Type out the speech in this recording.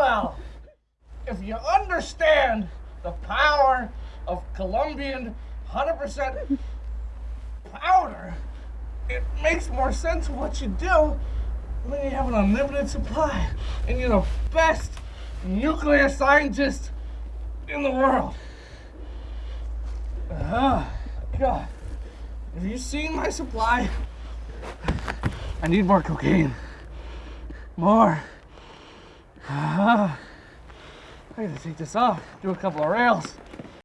Well, if you understand the power of Colombian 100% powder, it makes more sense what you do when you have an unlimited supply and you're the best nuclear scientist in the world. Oh, God. Have you seen my supply? I need more cocaine. More. I gotta take this off, do a couple of rails.